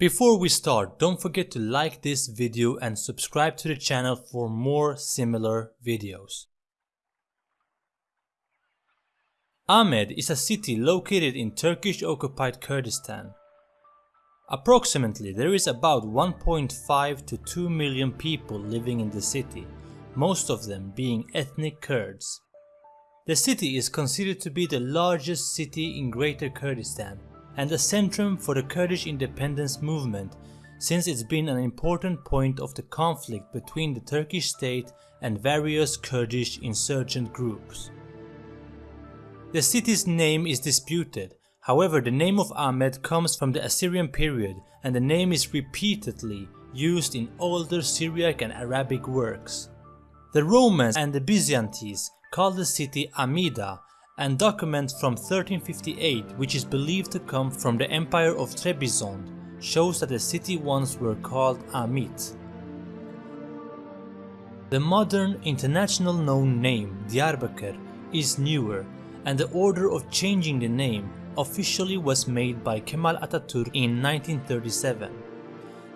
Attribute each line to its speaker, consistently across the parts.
Speaker 1: Before we start, don't forget to like this video and subscribe to the channel for more similar videos. Amed is a city located in Turkish occupied Kurdistan. Approximately there is about 1.5 to 2 million people living in the city, most of them being ethnic Kurds. The city is considered to be the largest city in Greater Kurdistan and a centrum for the Kurdish independence movement since it's been an important point of the conflict between the Turkish state and various Kurdish insurgent groups. The city's name is disputed, however the name of Amed comes from the Assyrian period and the name is repeatedly used in older Syriac and Arabic works. The Romans and the Byzantines called the city Amida and document from 1358 which is believed to come from the empire of Trebizond shows that the city once were called Amit. The modern international known name Diyarbakir is newer and the order of changing the name officially was made by Kemal Atatürk in 1937.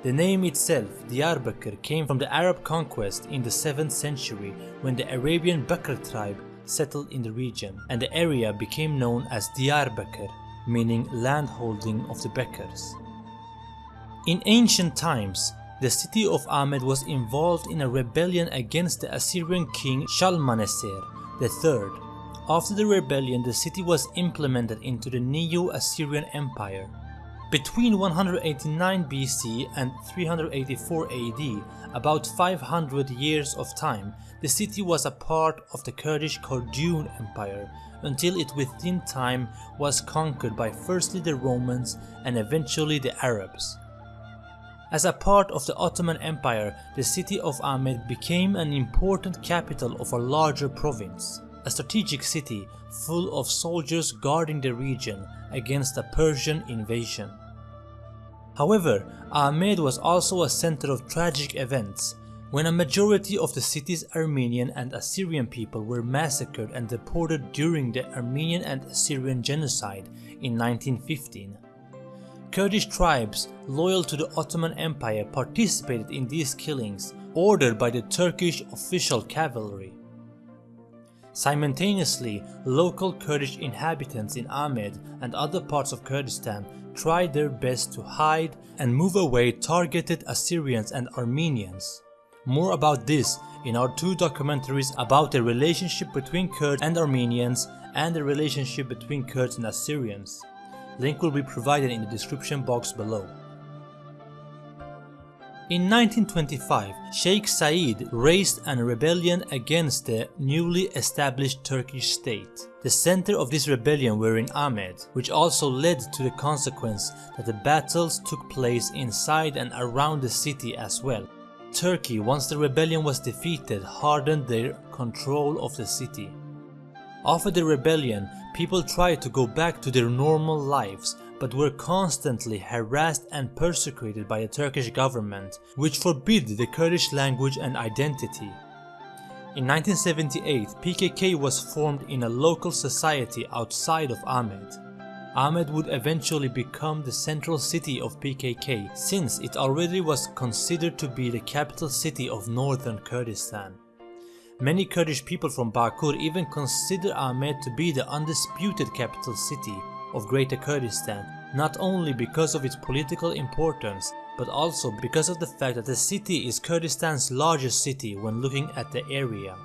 Speaker 1: The name itself, Diyarbakir, came from the Arab conquest in the 7th century when the Arabian Bakr tribe settled in the region and the area became known as Diyarbakir, meaning landholding of the Bekkers. In ancient times, the city of Amed was involved in a rebellion against the Assyrian king Shalmaneser III. After the rebellion, the city was implemented into the Neo-Assyrian Empire. Between 189 BC and 384 AD, about 500 years of time, the city was a part of the Kurdish Kordun Empire until it within time was conquered by firstly the Romans and eventually the Arabs. As a part of the Ottoman Empire, the city of Amed became an important capital of a larger province, a strategic city full of soldiers guarding the region against a Persian invasion. However, Amed was also a center of tragic events, when a majority of the city's Armenian and Assyrian people were massacred and deported during the Armenian and Assyrian genocide in 1915. Kurdish tribes loyal to the Ottoman Empire participated in these killings ordered by the Turkish official cavalry. Simultaneously, local Kurdish inhabitants in Amed and other parts of Kurdistan tried their best to hide and move away targeted Assyrians and Armenians. More about this in our two documentaries about the relationship between Kurds and Armenians and the relationship between Kurds and Assyrians. Link will be provided in the description box below. In 1925, Sheikh Said raised a rebellion against the newly established Turkish state. The center of this rebellion were in Amed, which also led to the consequence that the battles took place inside and around the city as well. Turkey, once the rebellion was defeated, hardened their control of the city. After the rebellion, people tried to go back to their normal lives but were constantly harassed and persecuted by the Turkish government, which forbid the Kurdish language and identity. In 1978, PKK was formed in a local society outside of Amed. Amed would eventually become the central city of PKK since it already was considered to be the capital city of northern Kurdistan. Many Kurdish people from Bakur even consider Amed to be the undisputed capital city of Greater Kurdistan, not only because of its political importance, but also because of the fact that the city is Kurdistan's largest city when looking at the area.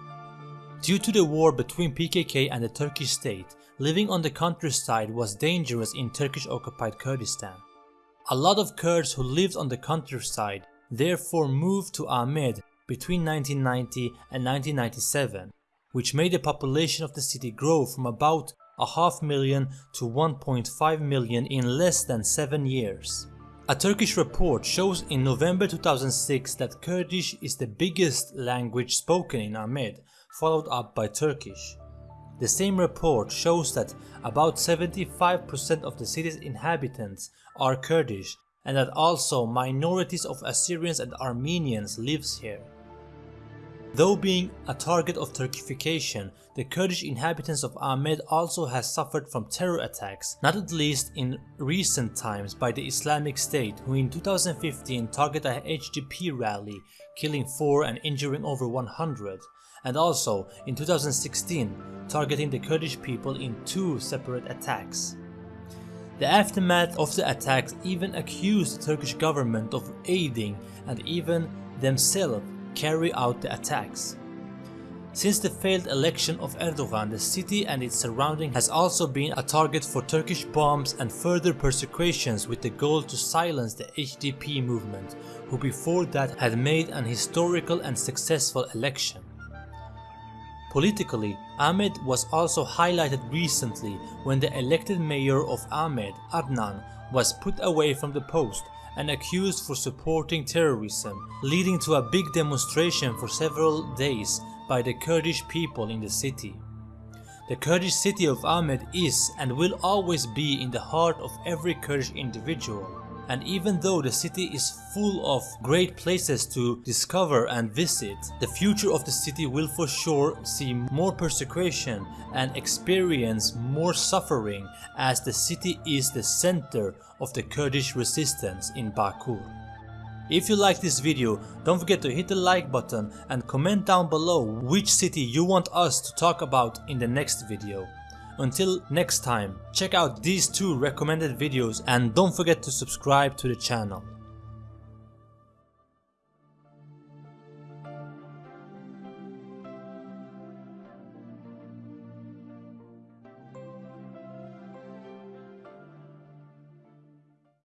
Speaker 1: Due to the war between PKK and the Turkish state, living on the countryside was dangerous in Turkish occupied Kurdistan. A lot of Kurds who lived on the countryside therefore moved to Amed between 1990 and 1997, which made the population of the city grow from about a half million to 1.5 million in less than 7 years. A Turkish report shows in November 2006 that Kurdish is the biggest language spoken in Amed, followed up by Turkish. The same report shows that about 75% of the city's inhabitants are Kurdish and that also minorities of Assyrians and Armenians lives here. Though being a target of Turkification, the Kurdish inhabitants of Amed also has suffered from terror attacks, not at least in recent times by the Islamic State who in 2015 targeted a HDP rally killing 4 and injuring over 100 and also in 2016 targeting the Kurdish people in two separate attacks. The aftermath of the attacks even accused the Turkish government of aiding and even themselves carry out the attacks. Since the failed election of Erdogan, the city and its surrounding has also been a target for Turkish bombs and further persecutions with the goal to silence the HDP movement, who before that had made an historical and successful election. Politically, Amed was also highlighted recently when the elected mayor of Amed, Adnan, was put away from the post and accused for supporting terrorism, leading to a big demonstration for several days by the Kurdish people in the city. The Kurdish city of Amed is and will always be in the heart of every Kurdish individual and even though the city is full of great places to discover and visit, the future of the city will for sure see more persecution and experience more suffering as the city is the center of the Kurdish resistance in Bakur. If you like this video, don't forget to hit the like button and comment down below which city you want us to talk about in the next video. Until next time, check out these two recommended videos and don't forget to subscribe to the channel.